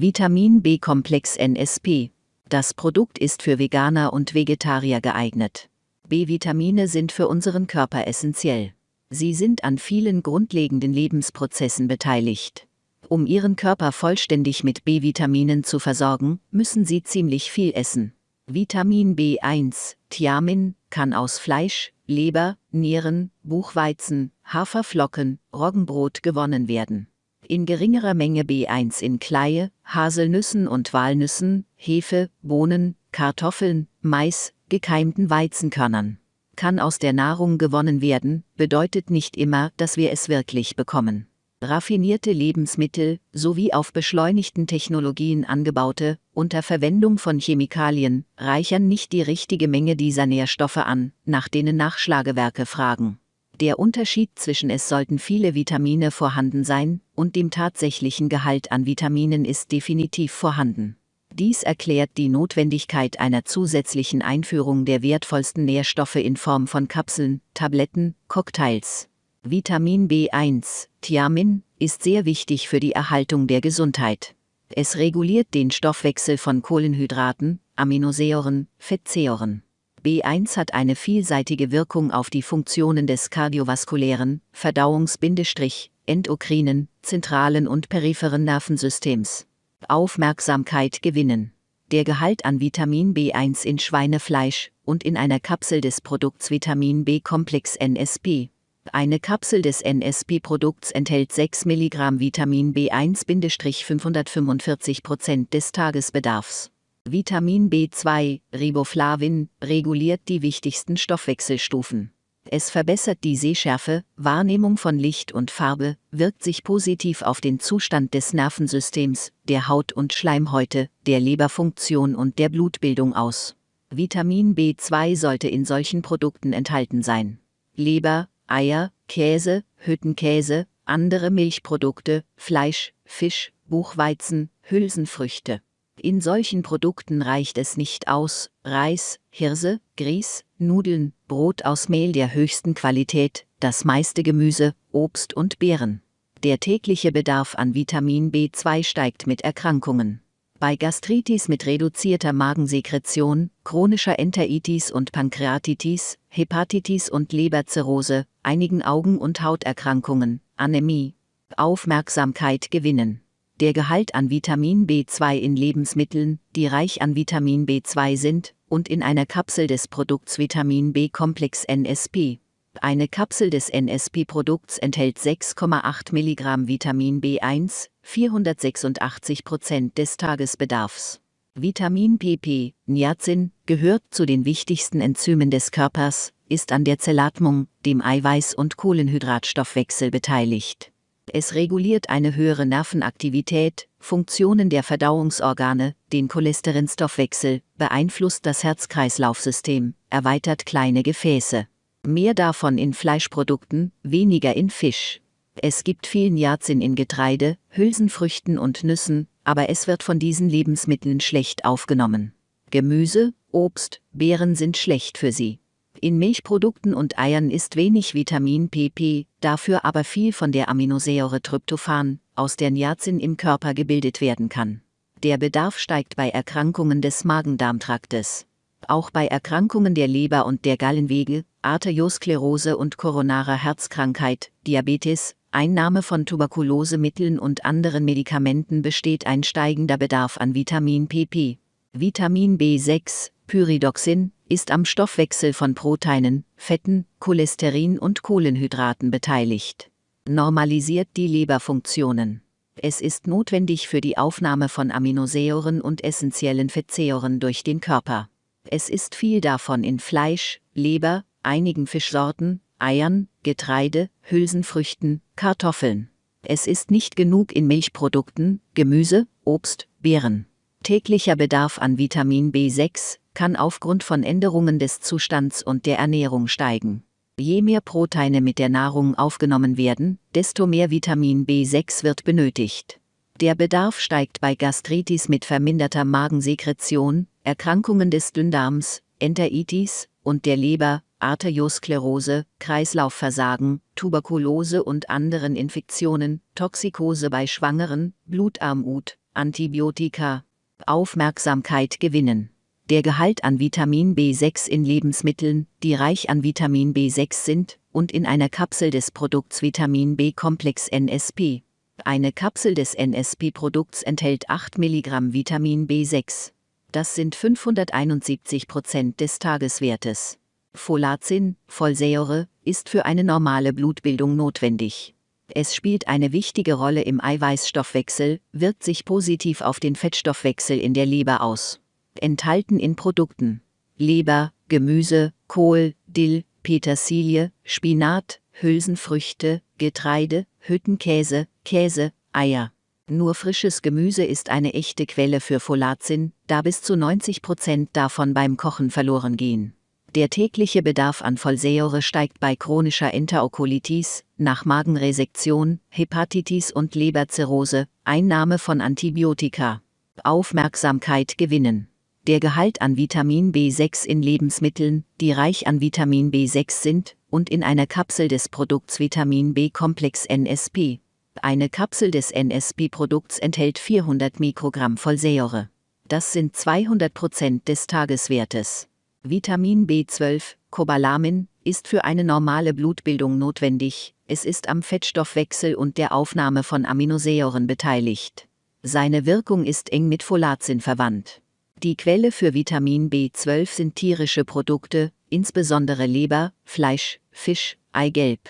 Vitamin B-Komplex NSP. Das Produkt ist für Veganer und Vegetarier geeignet. B-Vitamine sind für unseren Körper essentiell. Sie sind an vielen grundlegenden Lebensprozessen beteiligt. Um Ihren Körper vollständig mit B-Vitaminen zu versorgen, müssen Sie ziemlich viel essen. Vitamin B1, Thiamin, kann aus Fleisch, Leber, Nieren, Buchweizen, Haferflocken, Roggenbrot gewonnen werden. In geringerer Menge B1 in Kleie, Haselnüssen und Walnüssen, Hefe, Bohnen, Kartoffeln, Mais, gekeimten Weizenkörnern. Kann aus der Nahrung gewonnen werden, bedeutet nicht immer, dass wir es wirklich bekommen. Raffinierte Lebensmittel sowie auf beschleunigten Technologien angebaute, unter Verwendung von Chemikalien, reichern nicht die richtige Menge dieser Nährstoffe an, nach denen Nachschlagewerke fragen. Der Unterschied zwischen es sollten viele Vitamine vorhanden sein und dem tatsächlichen Gehalt an Vitaminen ist definitiv vorhanden. Dies erklärt die Notwendigkeit einer zusätzlichen Einführung der wertvollsten Nährstoffe in Form von Kapseln, Tabletten, Cocktails. Vitamin B1, Thiamin, ist sehr wichtig für die Erhaltung der Gesundheit. Es reguliert den Stoffwechsel von Kohlenhydraten, Aminosäuren, Fettsäuren. B1 hat eine vielseitige Wirkung auf die Funktionen des kardiovaskulären, Verdauungs-endokrinen, zentralen und peripheren Nervensystems. Aufmerksamkeit gewinnen. Der Gehalt an Vitamin B1 in Schweinefleisch und in einer Kapsel des Produkts Vitamin B-Komplex NSP eine Kapsel des NSP-Produkts enthält 6 mg Vitamin B1-545% des Tagesbedarfs. Vitamin B2, Riboflavin, reguliert die wichtigsten Stoffwechselstufen. Es verbessert die Sehschärfe, Wahrnehmung von Licht und Farbe, wirkt sich positiv auf den Zustand des Nervensystems, der Haut und Schleimhäute, der Leberfunktion und der Blutbildung aus. Vitamin B2 sollte in solchen Produkten enthalten sein. Leber, Eier, Käse, Hüttenkäse, andere Milchprodukte, Fleisch, Fisch, Buchweizen, Hülsenfrüchte. In solchen Produkten reicht es nicht aus, Reis, Hirse, Grieß, Nudeln, Brot aus Mehl der höchsten Qualität, das meiste Gemüse, Obst und Beeren. Der tägliche Bedarf an Vitamin B2 steigt mit Erkrankungen. Bei Gastritis mit reduzierter Magensekretion, chronischer Enteritis und Pankreatitis, Hepatitis und Leberzirrhose, einigen Augen- und Hauterkrankungen, Anämie, Aufmerksamkeit gewinnen. Der Gehalt an Vitamin B2 in Lebensmitteln, die reich an Vitamin B2 sind, und in einer Kapsel des Produkts Vitamin B-Komplex NSP, eine Kapsel des NSP-Produkts enthält 6,8 mg Vitamin B1, 486% des Tagesbedarfs. Vitamin PP, Niacin, gehört zu den wichtigsten Enzymen des Körpers, ist an der Zellatmung, dem Eiweiß- und Kohlenhydratstoffwechsel beteiligt. Es reguliert eine höhere Nervenaktivität, Funktionen der Verdauungsorgane, den Cholesterinstoffwechsel, beeinflusst das Herz-Kreislauf-System, erweitert kleine Gefäße. Mehr davon in Fleischprodukten, weniger in Fisch. Es gibt viel Niacin in Getreide, Hülsenfrüchten und Nüssen, aber es wird von diesen Lebensmitteln schlecht aufgenommen. Gemüse, Obst, Beeren sind schlecht für sie. In Milchprodukten und Eiern ist wenig Vitamin PP, dafür aber viel von der Aminosäure Tryptophan, aus der Niacin im Körper gebildet werden kann. Der Bedarf steigt bei Erkrankungen des Magen-Darm-Traktes. Auch bei Erkrankungen der Leber und der Gallenwege, Arteriosklerose und koronarer Herzkrankheit, Diabetes, Einnahme von Tuberkulosemitteln und anderen Medikamenten besteht ein steigender Bedarf an Vitamin PP. Vitamin B6, Pyridoxin, ist am Stoffwechsel von Proteinen, Fetten, Cholesterin und Kohlenhydraten beteiligt. Normalisiert die Leberfunktionen. Es ist notwendig für die Aufnahme von Aminosäuren und essentiellen Fettsäuren durch den Körper. Es ist viel davon in Fleisch, Leber, einigen Fischsorten, Eiern, Getreide, Hülsenfrüchten, Kartoffeln. Es ist nicht genug in Milchprodukten, Gemüse, Obst, Beeren. Täglicher Bedarf an Vitamin B6 kann aufgrund von Änderungen des Zustands und der Ernährung steigen. Je mehr Proteine mit der Nahrung aufgenommen werden, desto mehr Vitamin B6 wird benötigt. Der Bedarf steigt bei Gastritis mit verminderter Magensekretion, Erkrankungen des Dünndarms, Enteritis und der Leber, Arteriosklerose, Kreislaufversagen, Tuberkulose und anderen Infektionen, Toxikose bei Schwangeren, Blutarmut, Antibiotika. Aufmerksamkeit gewinnen. Der Gehalt an Vitamin B6 in Lebensmitteln, die reich an Vitamin B6 sind, und in einer Kapsel des Produkts Vitamin B-Komplex NSP. Eine Kapsel des NSP-Produkts enthält 8 mg Vitamin B6. Das sind 571 Prozent des Tageswertes. Folazin, Folsäure, ist für eine normale Blutbildung notwendig. Es spielt eine wichtige Rolle im Eiweißstoffwechsel, wirkt sich positiv auf den Fettstoffwechsel in der Leber aus. Enthalten in Produkten Leber, Gemüse, Kohl, Dill, Petersilie, Spinat, Hülsenfrüchte, Getreide, Hüttenkäse, Käse, Eier. Nur frisches Gemüse ist eine echte Quelle für Folazin, da bis zu 90 Prozent davon beim Kochen verloren gehen. Der tägliche Bedarf an Folsäure steigt bei chronischer Enterokolitis, nach Magenresektion, Hepatitis und Leberzirrhose, Einnahme von Antibiotika. Aufmerksamkeit gewinnen. Der Gehalt an Vitamin B6 in Lebensmitteln, die reich an Vitamin B6 sind, und in einer Kapsel des Produkts Vitamin B-Komplex NSP. Eine Kapsel des NSP-Produkts enthält 400 Mikrogramm Folsäure. Das sind 200 Prozent des Tageswertes. Vitamin B12, Cobalamin, ist für eine normale Blutbildung notwendig, es ist am Fettstoffwechsel und der Aufnahme von Aminosäuren beteiligt. Seine Wirkung ist eng mit Folazin verwandt. Die Quelle für Vitamin B12 sind tierische Produkte, insbesondere Leber, Fleisch, Fisch, Eigelb.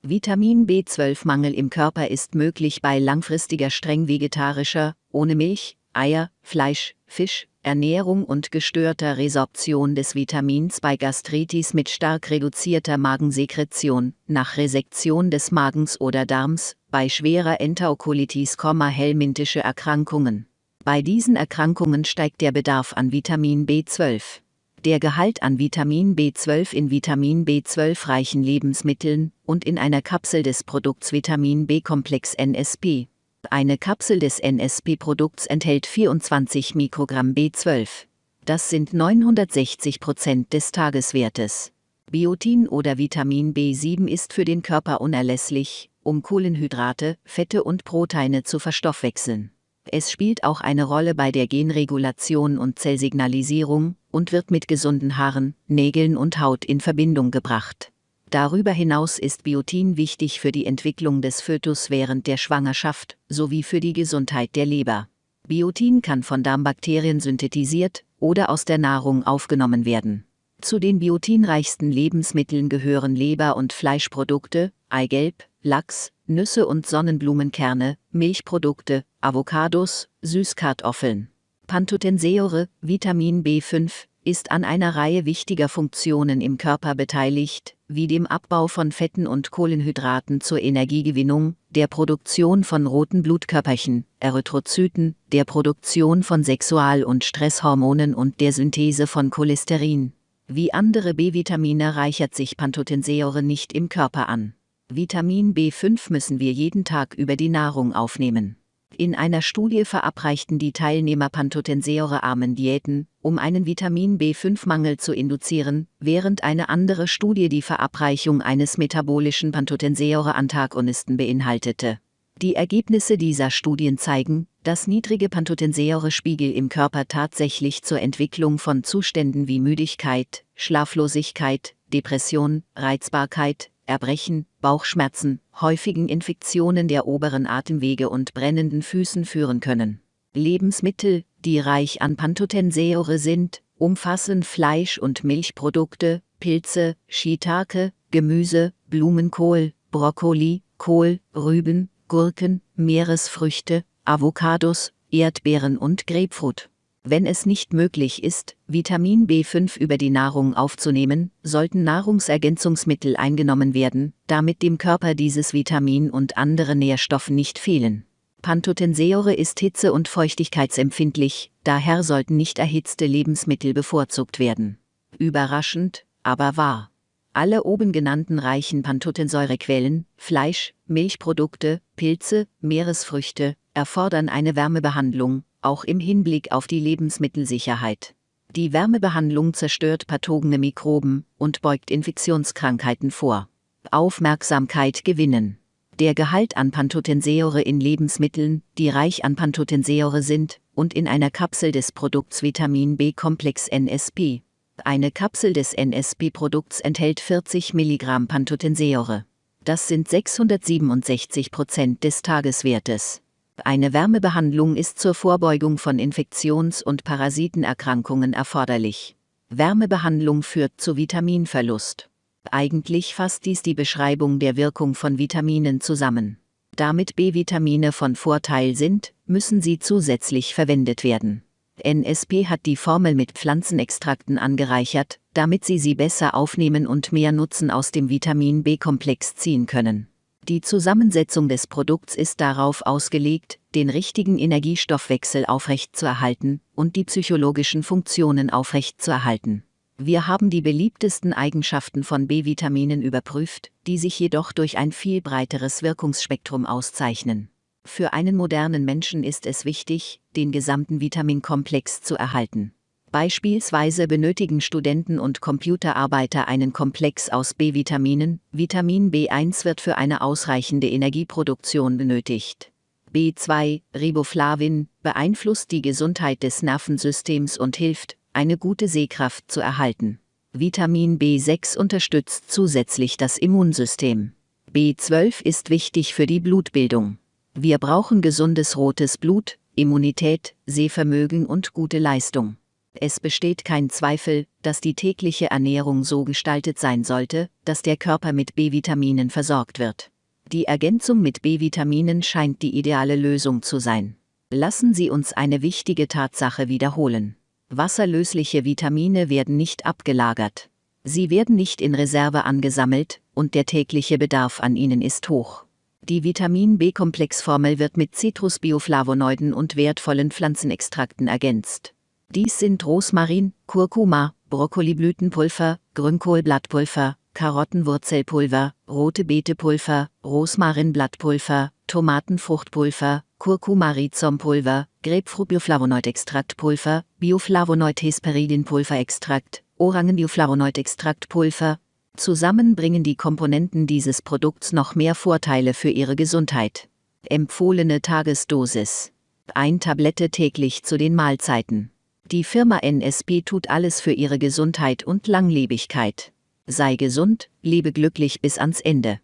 Vitamin B12-Mangel im Körper ist möglich bei langfristiger streng vegetarischer, ohne Milch, Eier, Fleisch, Fisch, Ernährung und gestörter Resorption des Vitamins bei Gastritis mit stark reduzierter Magensekretion, nach Resektion des Magens oder Darms, bei schwerer Enterokolitis, helmintische Erkrankungen. Bei diesen Erkrankungen steigt der Bedarf an Vitamin B12. Der Gehalt an Vitamin B12 in Vitamin B12 reichen Lebensmitteln und in einer Kapsel des Produkts Vitamin B-Komplex NSP eine Kapsel des NSP-Produkts enthält 24 Mikrogramm B12. Das sind 960 Prozent des Tageswertes. Biotin oder Vitamin B7 ist für den Körper unerlässlich, um Kohlenhydrate, Fette und Proteine zu verstoffwechseln. Es spielt auch eine Rolle bei der Genregulation und Zellsignalisierung und wird mit gesunden Haaren, Nägeln und Haut in Verbindung gebracht. Darüber hinaus ist Biotin wichtig für die Entwicklung des Fötus während der Schwangerschaft sowie für die Gesundheit der Leber. Biotin kann von Darmbakterien synthetisiert oder aus der Nahrung aufgenommen werden. Zu den biotinreichsten Lebensmitteln gehören Leber- und Fleischprodukte, Eigelb, Lachs, Nüsse und Sonnenblumenkerne, Milchprodukte, Avocados, Süßkartoffeln. Pantothensäure, Vitamin B5, ist an einer Reihe wichtiger Funktionen im Körper beteiligt, wie dem Abbau von Fetten und Kohlenhydraten zur Energiegewinnung, der Produktion von roten Blutkörperchen, Erythrozyten, der Produktion von Sexual- und Stresshormonen und der Synthese von Cholesterin. Wie andere B-Vitamine reichert sich Pantothensäure nicht im Körper an. Vitamin B5 müssen wir jeden Tag über die Nahrung aufnehmen. In einer Studie verabreichten die Teilnehmer pantothensäurearmen Diäten, um einen Vitamin B5-Mangel zu induzieren, während eine andere Studie die Verabreichung eines metabolischen Pantothensäure-Antagonisten beinhaltete. Die Ergebnisse dieser Studien zeigen, dass niedrige Pantothensäure-Spiegel im Körper tatsächlich zur Entwicklung von Zuständen wie Müdigkeit, Schlaflosigkeit, Depression, Reizbarkeit, Erbrechen, Bauchschmerzen, häufigen Infektionen der oberen Atemwege und brennenden Füßen führen können. Lebensmittel, die reich an Pantothensäure sind, umfassen Fleisch- und Milchprodukte, Pilze, Shiitake, Gemüse, Blumenkohl, Brokkoli, Kohl, Rüben, Gurken, Meeresfrüchte, Avocados, Erdbeeren und Grapefruit. Wenn es nicht möglich ist, Vitamin B5 über die Nahrung aufzunehmen, sollten Nahrungsergänzungsmittel eingenommen werden, damit dem Körper dieses Vitamin und andere Nährstoffe nicht fehlen. Pantothensäure ist hitze- und feuchtigkeitsempfindlich, daher sollten nicht erhitzte Lebensmittel bevorzugt werden. Überraschend, aber wahr. Alle oben genannten reichen Pantothensäurequellen, Fleisch, Milchprodukte, Pilze, Meeresfrüchte, erfordern eine Wärmebehandlung, auch im Hinblick auf die Lebensmittelsicherheit. Die Wärmebehandlung zerstört pathogene Mikroben und beugt Infektionskrankheiten vor. Aufmerksamkeit gewinnen. Der Gehalt an Pantothensäure in Lebensmitteln, die reich an Pantothensäure sind, und in einer Kapsel des Produkts Vitamin B-Komplex NSP. Eine Kapsel des NSP-Produkts enthält 40 Milligramm Pantothensäure. Das sind 667 Prozent des Tageswertes. Eine Wärmebehandlung ist zur Vorbeugung von Infektions- und Parasitenerkrankungen erforderlich. Wärmebehandlung führt zu Vitaminverlust. Eigentlich fasst dies die Beschreibung der Wirkung von Vitaminen zusammen. Damit B-Vitamine von Vorteil sind, müssen sie zusätzlich verwendet werden. NSP hat die Formel mit Pflanzenextrakten angereichert, damit sie sie besser aufnehmen und mehr Nutzen aus dem Vitamin B-Komplex ziehen können. Die Zusammensetzung des Produkts ist darauf ausgelegt, den richtigen Energiestoffwechsel aufrechtzuerhalten und die psychologischen Funktionen aufrechtzuerhalten. Wir haben die beliebtesten Eigenschaften von B-Vitaminen überprüft, die sich jedoch durch ein viel breiteres Wirkungsspektrum auszeichnen. Für einen modernen Menschen ist es wichtig, den gesamten Vitaminkomplex zu erhalten. Beispielsweise benötigen Studenten und Computerarbeiter einen Komplex aus B-Vitaminen. Vitamin B1 wird für eine ausreichende Energieproduktion benötigt. B2, Riboflavin, beeinflusst die Gesundheit des Nervensystems und hilft, eine gute Sehkraft zu erhalten. Vitamin B6 unterstützt zusätzlich das Immunsystem. B12 ist wichtig für die Blutbildung. Wir brauchen gesundes rotes Blut, Immunität, Sehvermögen und gute Leistung. Es besteht kein Zweifel, dass die tägliche Ernährung so gestaltet sein sollte, dass der Körper mit B-Vitaminen versorgt wird. Die Ergänzung mit B-Vitaminen scheint die ideale Lösung zu sein. Lassen Sie uns eine wichtige Tatsache wiederholen. Wasserlösliche Vitamine werden nicht abgelagert. Sie werden nicht in Reserve angesammelt, und der tägliche Bedarf an ihnen ist hoch. Die Vitamin B-Komplexformel wird mit Citrusbioflavonoiden und wertvollen Pflanzenextrakten ergänzt. Dies sind Rosmarin, Kurkuma, Brokkoliblütenpulver, Grünkohlblattpulver, Karottenwurzelpulver, rote Beetepulver, Rosmarinblattpulver, Tomatenfruchtpulver, Curcumarizonpulver, Grapefruit-Bioflavonoid-Extraktpulver, Bioflavonoid-Hesperidin-Pulverextrakt, Orangen-Bioflavonoid-Extraktpulver. Zusammen bringen die Komponenten dieses Produkts noch mehr Vorteile für Ihre Gesundheit. Empfohlene Tagesdosis. Ein Tablette täglich zu den Mahlzeiten. Die Firma NSP tut alles für ihre Gesundheit und Langlebigkeit. Sei gesund, lebe glücklich bis ans Ende.